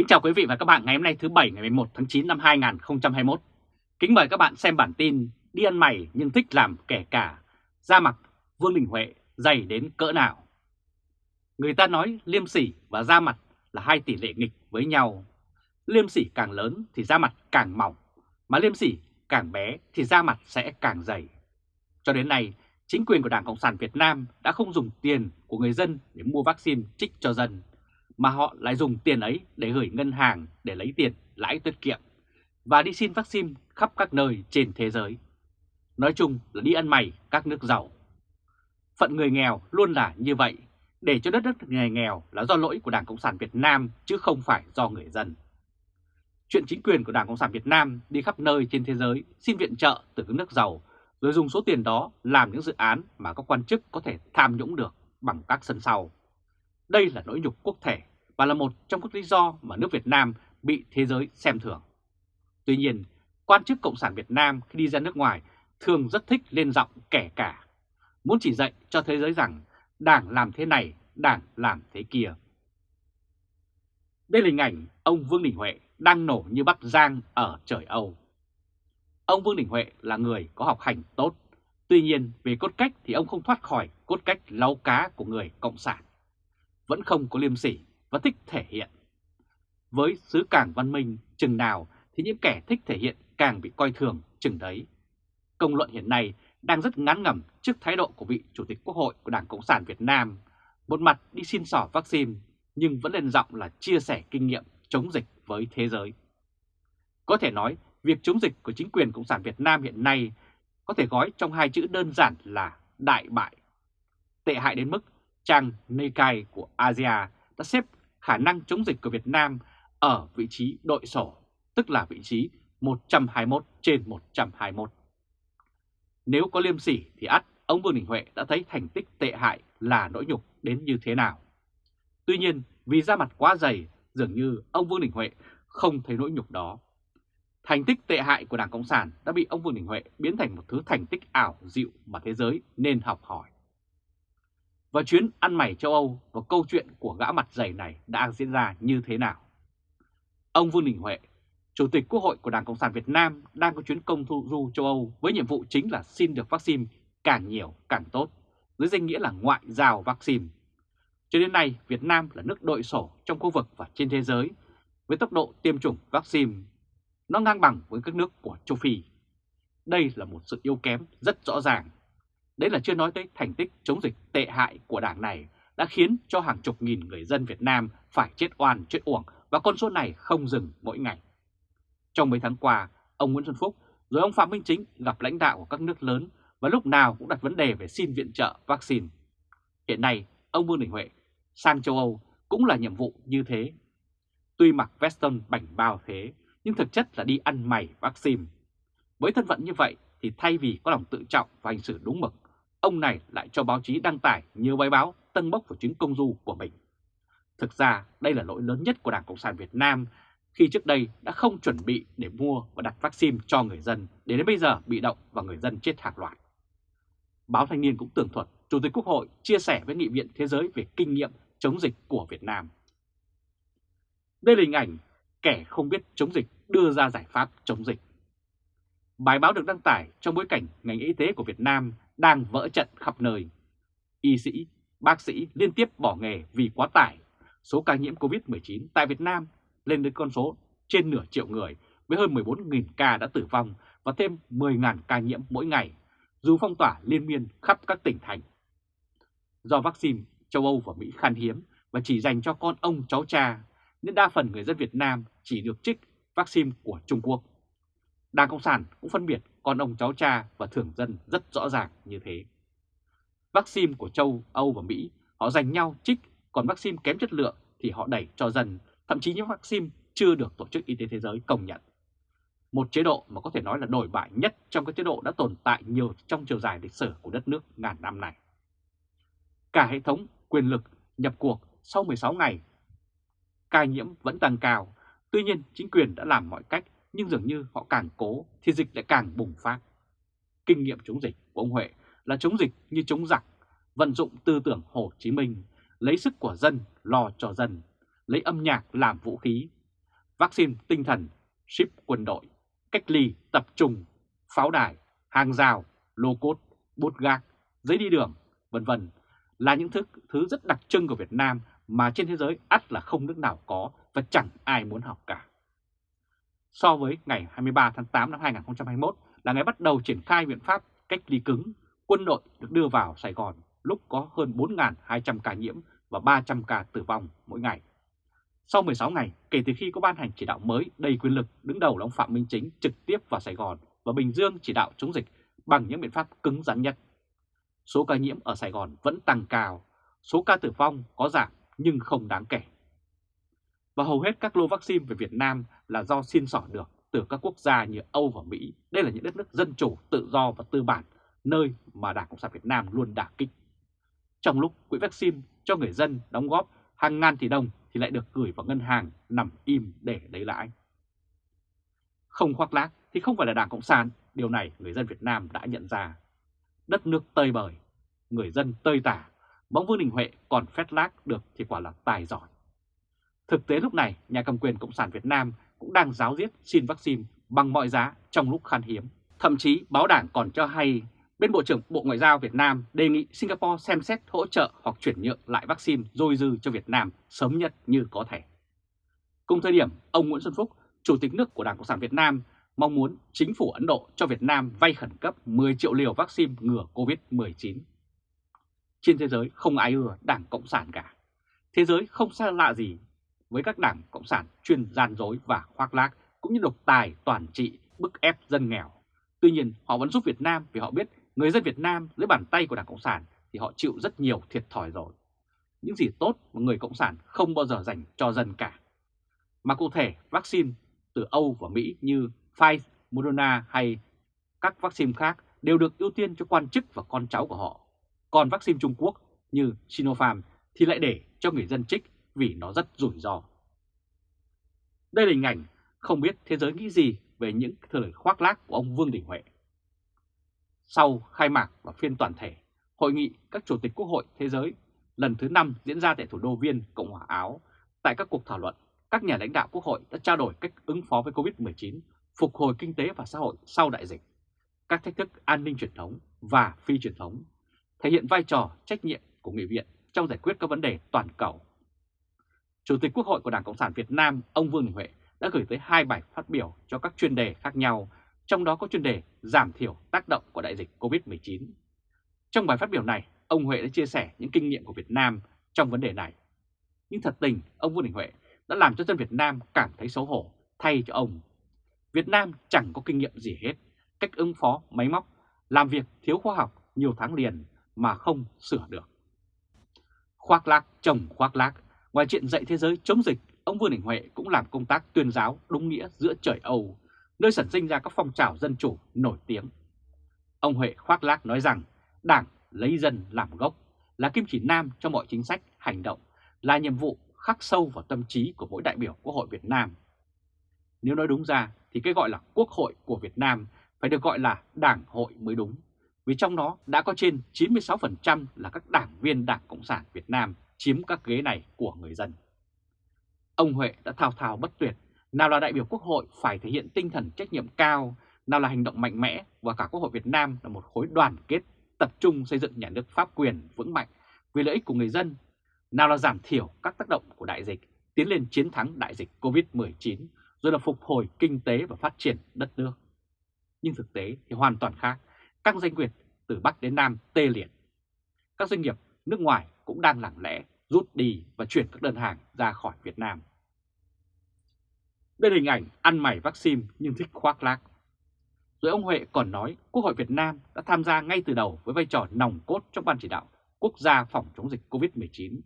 Kính chào quý vị và các bạn ngày hôm nay thứ Bảy ngày 11 tháng 9 năm 2021. Kính mời các bạn xem bản tin đi ăn mày nhưng thích làm kẻ cả, ra mặt Vương Đình Huệ dày đến cỡ nào. Người ta nói liêm sỉ và da mặt là hai tỷ lệ nghịch với nhau. Liêm sỉ càng lớn thì da mặt càng mỏng, mà liêm sỉ càng bé thì da mặt sẽ càng dày. Cho đến nay, chính quyền của Đảng Cộng sản Việt Nam đã không dùng tiền của người dân để mua vaccine trích cho dân, mà họ lại dùng tiền ấy để gửi ngân hàng để lấy tiền lãi tiết kiệm và đi xin vaccine khắp các nơi trên thế giới. Nói chung là đi ăn mày các nước giàu. Phận người nghèo luôn là như vậy, để cho đất nước người nghèo là do lỗi của Đảng Cộng sản Việt Nam chứ không phải do người dân. Chuyện chính quyền của Đảng Cộng sản Việt Nam đi khắp nơi trên thế giới xin viện trợ từ các nước giàu rồi dùng số tiền đó làm những dự án mà các quan chức có thể tham nhũng được bằng các sân sau. Đây là nỗi nhục quốc thể và là một trong các lý do mà nước Việt Nam bị thế giới xem thường. Tuy nhiên, quan chức Cộng sản Việt Nam khi đi ra nước ngoài thường rất thích lên giọng kẻ cả, muốn chỉ dạy cho thế giới rằng đảng làm thế này, đảng làm thế kia. Đây là hình ảnh ông Vương Đình Huệ đang nổ như bắp giang ở trời Âu. Ông Vương Đình Huệ là người có học hành tốt, tuy nhiên về cốt cách thì ông không thoát khỏi cốt cách lau cá của người Cộng sản. Vẫn không có liêm sỉ và thích thể hiện. Với xứ càng văn minh chừng nào thì những kẻ thích thể hiện càng bị coi thường chừng đấy. Công luận hiện nay đang rất ngán ngẩm trước thái độ của vị Chủ tịch Quốc hội của Đảng Cộng sản Việt Nam. Một mặt đi xin sỏ vaccine, nhưng vẫn lên giọng là chia sẻ kinh nghiệm chống dịch với thế giới. Có thể nói, việc chống dịch của chính quyền Cộng sản Việt Nam hiện nay có thể gói trong hai chữ đơn giản là đại bại. Tệ hại đến mức trang Nikkei của Asia đã xếp khả năng chống dịch của Việt Nam ở vị trí đội sổ, tức là vị trí 121 trên 121. Nếu có liêm sỉ thì ắt ông Vương Đình Huệ đã thấy thành tích tệ hại là nỗi nhục đến như thế nào. Tuy nhiên vì da mặt quá dày, dường như ông Vương Đình Huệ không thấy nỗi nhục đó. Thành tích tệ hại của Đảng Cộng sản đã bị ông Vương Đình Huệ biến thành một thứ thành tích ảo dịu mà thế giới nên học hỏi. Và chuyến ăn mày châu Âu và câu chuyện của gã mặt dày này đã diễn ra như thế nào? Ông Vương Đình Huệ, Chủ tịch Quốc hội của Đảng Cộng sản Việt Nam đang có chuyến công thu du châu Âu với nhiệm vụ chính là xin được vaccine càng nhiều càng tốt, dưới danh nghĩa là ngoại giao vaccine. Cho đến nay, Việt Nam là nước đội sổ trong khu vực và trên thế giới với tốc độ tiêm chủng vaccine. Nó ngang bằng với các nước của châu Phi. Đây là một sự yếu kém rất rõ ràng Đấy là chưa nói tới thành tích chống dịch tệ hại của đảng này đã khiến cho hàng chục nghìn người dân Việt Nam phải chết oan chết uổng và con số này không dừng mỗi ngày. Trong mấy tháng qua, ông Nguyễn Xuân Phúc rồi ông Phạm Minh Chính gặp lãnh đạo của các nước lớn và lúc nào cũng đặt vấn đề về xin viện trợ vaccine. Hiện nay, ông Vương Đình Huệ sang châu Âu cũng là nhiệm vụ như thế. Tuy mặc veston bảnh bao thế, nhưng thực chất là đi ăn mày vaccine. Với thân phận như vậy thì thay vì có lòng tự trọng và hành xử đúng mực, ông này lại cho báo chí đăng tải nhiều bài báo tân bốc vào chuyến công du của mình. Thực ra, đây là lỗi lớn nhất của Đảng Cộng sản Việt Nam khi trước đây đã không chuẩn bị để mua và đặt vaccine cho người dân để đến bây giờ bị động và người dân chết hàng loạt. Báo Thanh niên cũng tường thuật, Chủ tịch Quốc hội chia sẻ với Nghị viện Thế giới về kinh nghiệm chống dịch của Việt Nam. Đây là hình ảnh kẻ không biết chống dịch đưa ra giải pháp chống dịch. Bài báo được đăng tải trong bối cảnh ngành y tế của Việt Nam đang vỡ trận khắp nơi. Y sĩ, bác sĩ liên tiếp bỏ nghề vì quá tải. Số ca nhiễm COVID-19 tại Việt Nam lên đến con số trên nửa triệu người với hơn 14.000 ca đã tử vong và thêm 10.000 ca nhiễm mỗi ngày, dù phong tỏa liên miên khắp các tỉnh thành. Do vaccine châu Âu và Mỹ khan hiếm và chỉ dành cho con ông cháu cha, nên đa phần người dân Việt Nam chỉ được trích vaccine của Trung Quốc. Đảng Cộng sản cũng phân biệt con ông cháu cha và thường dân rất rõ ràng như thế. Vaccine của châu Âu và Mỹ họ giành nhau trích, còn vaccine kém chất lượng thì họ đẩy cho dân, thậm chí những vaccine chưa được Tổ chức Y tế Thế giới công nhận. Một chế độ mà có thể nói là đổi bại nhất trong các chế độ đã tồn tại nhiều trong chiều dài lịch sử của đất nước ngàn năm này. Cả hệ thống quyền lực nhập cuộc sau 16 ngày, ca nhiễm vẫn tăng cao, tuy nhiên chính quyền đã làm mọi cách nhưng dường như họ càng cố thì dịch lại càng bùng phát. Kinh nghiệm chống dịch của ông Huệ là chống dịch như chống giặc, vận dụng tư tưởng Hồ Chí Minh, lấy sức của dân lo cho dân, lấy âm nhạc làm vũ khí, vaccine tinh thần, ship quân đội, cách ly, tập trung, pháo đài, hàng rào, lô cốt, bút gác, giấy đi đường, vân vân là những thứ, thứ rất đặc trưng của Việt Nam mà trên thế giới ắt là không nước nào có và chẳng ai muốn học cả. So với ngày 23 tháng 8 năm 2021 là ngày bắt đầu triển khai biện pháp cách ly cứng, quân đội được đưa vào Sài Gòn lúc có hơn 4.200 ca nhiễm và 300 ca tử vong mỗi ngày. Sau 16 ngày kể từ khi có ban hành chỉ đạo mới đầy quyền lực đứng đầu là ông Phạm Minh Chính trực tiếp vào Sài Gòn và Bình Dương chỉ đạo chống dịch bằng những biện pháp cứng rắn nhất. Số ca nhiễm ở Sài Gòn vẫn tăng cao, số ca tử vong có giảm nhưng không đáng kể. Và hầu hết các lô vaccine về Việt Nam là do xin sỏ được từ các quốc gia như Âu và Mỹ. Đây là những đất nước dân chủ, tự do và tư bản, nơi mà Đảng Cộng sản Việt Nam luôn đả kích. Trong lúc quỹ vaccine cho người dân đóng góp hàng ngàn tỷ đồng thì lại được gửi vào ngân hàng nằm im để lấy lãi. Không khoác lác thì không phải là Đảng Cộng sản, điều này người dân Việt Nam đã nhận ra. Đất nước tơi bời, người dân tơi tả, bóng Vương Đình Huệ còn phét lác được thì quả là tài giỏi. Thực tế lúc này, nhà cầm quyền Cộng sản Việt Nam cũng đang giáo diết xin vaccine bằng mọi giá trong lúc khan hiếm. Thậm chí báo đảng còn cho hay bên Bộ trưởng Bộ Ngoại giao Việt Nam đề nghị Singapore xem xét hỗ trợ hoặc chuyển nhượng lại vaccine dôi dư cho Việt Nam sớm nhất như có thể. Cùng thời điểm, ông Nguyễn Xuân Phúc, Chủ tịch nước của Đảng Cộng sản Việt Nam, mong muốn chính phủ Ấn Độ cho Việt Nam vay khẩn cấp 10 triệu liều vaccine ngừa COVID-19. Trên thế giới không ai ưa Đảng Cộng sản cả. Thế giới không xa lạ gì với các đảng Cộng sản chuyên gian dối và khoác lác cũng như độc tài toàn trị bức ép dân nghèo. Tuy nhiên họ vẫn giúp Việt Nam vì họ biết người dân Việt Nam dưới bàn tay của Đảng Cộng sản thì họ chịu rất nhiều thiệt thòi rồi. Những gì tốt mà người Cộng sản không bao giờ dành cho dân cả. Mà cụ thể vaccine từ Âu và Mỹ như Pfizer, Moderna hay các vaccine khác đều được ưu tiên cho quan chức và con cháu của họ. Còn vaccine Trung Quốc như Sinopharm thì lại để cho người dân trích vì nó rất rủi ro. Đây là hình ảnh không biết thế giới nghĩ gì về những thời khoác lác của ông Vương Đình Huệ. Sau khai mạc và phiên toàn thể, Hội nghị các Chủ tịch Quốc hội Thế giới lần thứ 5 diễn ra tại thủ đô Viên, Cộng hòa Áo. Tại các cuộc thảo luận, các nhà lãnh đạo Quốc hội đã trao đổi cách ứng phó với COVID-19, phục hồi kinh tế và xã hội sau đại dịch, các thách thức an ninh truyền thống và phi truyền thống, thể hiện vai trò trách nhiệm của Nghị viện trong giải quyết các vấn đề toàn cầu Chủ tịch Quốc hội của Đảng Cộng sản Việt Nam, ông Vương Đình Huệ đã gửi tới hai bài phát biểu cho các chuyên đề khác nhau, trong đó có chuyên đề giảm thiểu tác động của đại dịch COVID-19. Trong bài phát biểu này, ông Huệ đã chia sẻ những kinh nghiệm của Việt Nam trong vấn đề này. Nhưng thật tình, ông Vương Đình Huệ đã làm cho dân Việt Nam cảm thấy xấu hổ thay cho ông. Việt Nam chẳng có kinh nghiệm gì hết, cách ứng phó máy móc, làm việc thiếu khoa học nhiều tháng liền mà không sửa được. Khoác lác chồng khoác lác, Ngoài chuyện dạy thế giới chống dịch, ông Vương Đình Huệ cũng làm công tác tuyên giáo đúng nghĩa giữa trời Âu, nơi sản sinh ra các phong trào dân chủ nổi tiếng. Ông Huệ khoác lác nói rằng Đảng lấy dân làm gốc, là kim chỉ nam cho mọi chính sách, hành động, là nhiệm vụ khắc sâu vào tâm trí của mỗi đại biểu Quốc hội Việt Nam. Nếu nói đúng ra thì cái gọi là Quốc hội của Việt Nam phải được gọi là Đảng hội mới đúng, vì trong đó đã có trên 96% là các đảng viên Đảng Cộng sản Việt Nam chiếm các ghế này của người dân. Ông Huệ đã thao thao bất tuyệt, nào là đại biểu Quốc hội phải thể hiện tinh thần trách nhiệm cao, nào là hành động mạnh mẽ và cả Quốc hội Việt Nam là một khối đoàn kết tập trung xây dựng nhà nước pháp quyền vững mạnh vì lợi ích của người dân, nào là giảm thiểu các tác động của đại dịch, tiến lên chiến thắng đại dịch COVID-19, rồi là phục hồi kinh tế và phát triển đất nước. Nhưng thực tế thì hoàn toàn khác, các doanh nghiệp từ Bắc đến Nam tê liệt. Các doanh nghiệp nước ngoài cũng đang lặng lẽ rút đi và chuyển các đơn hàng ra khỏi Việt Nam. Đây là hình ảnh ăn mày vaccine nhưng thích khoác lác. Rồi ông Huệ còn nói Quốc hội Việt Nam đã tham gia ngay từ đầu với vai trò nòng cốt trong Ban chỉ đạo quốc gia phòng chống dịch COVID-19,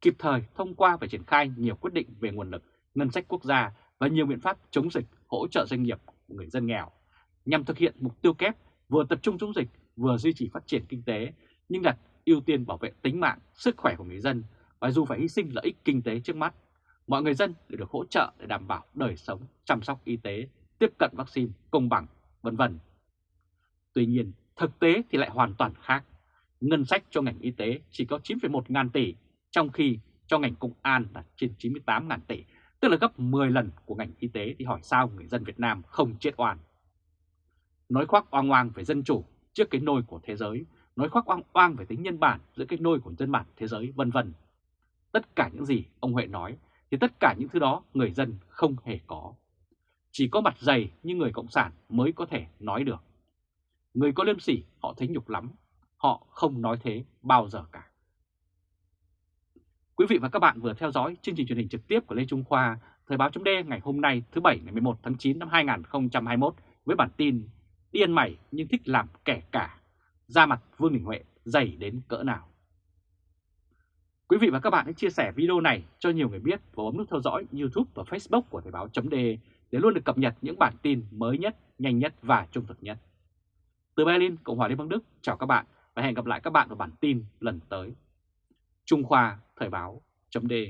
kịp thời thông qua và triển khai nhiều quyết định về nguồn lực, ngân sách quốc gia và nhiều biện pháp chống dịch hỗ trợ doanh nghiệp của người dân nghèo, nhằm thực hiện mục tiêu kép vừa tập trung chống dịch vừa duy trì phát triển kinh tế, nhưng đặt ưu tiên bảo vệ tính mạng, sức khỏe của người dân và dù phải hy sinh lợi ích kinh tế trước mắt, mọi người dân đều được hỗ trợ để đảm bảo đời sống, chăm sóc y tế, tiếp cận vaccine công bằng, vân vân. Tuy nhiên, thực tế thì lại hoàn toàn khác. Ngân sách cho ngành y tế chỉ có 9,1 ngàn tỷ, trong khi cho ngành công an là trên 98 ngàn tỷ tức là gấp 10 lần của ngành y tế thì hỏi sao người dân Việt Nam không chết oan. Nói khoác oang oang về dân chủ trước cái nôi của thế giới, nói khoác oang oang về tính nhân bản giữa cái nôi của dân bản thế giới vân vân. Tất cả những gì ông Huệ nói thì tất cả những thứ đó người dân không hề có. Chỉ có mặt dày như người Cộng sản mới có thể nói được. Người có liêm sỉ họ thấy nhục lắm, họ không nói thế bao giờ cả. Quý vị và các bạn vừa theo dõi chương trình truyền hình trực tiếp của Lê Trung Khoa, Thời báo chấm ngày hôm nay thứ Bảy ngày 11 tháng 9 năm 2021 với bản tin Điên mày nhưng thích làm kẻ cả, ra mặt Vương Đình Huệ dày đến cỡ nào. Quý vị và các bạn hãy chia sẻ video này cho nhiều người biết và bấm nút theo dõi YouTube và Facebook của Thời báo .de để luôn được cập nhật những bản tin mới nhất, nhanh nhất và trung thực nhất. Từ Berlin, Cộng hòa Liên bang Đức, chào các bạn và hẹn gặp lại các bạn ở bản tin lần tới. Trung Khoa Thời báo .de.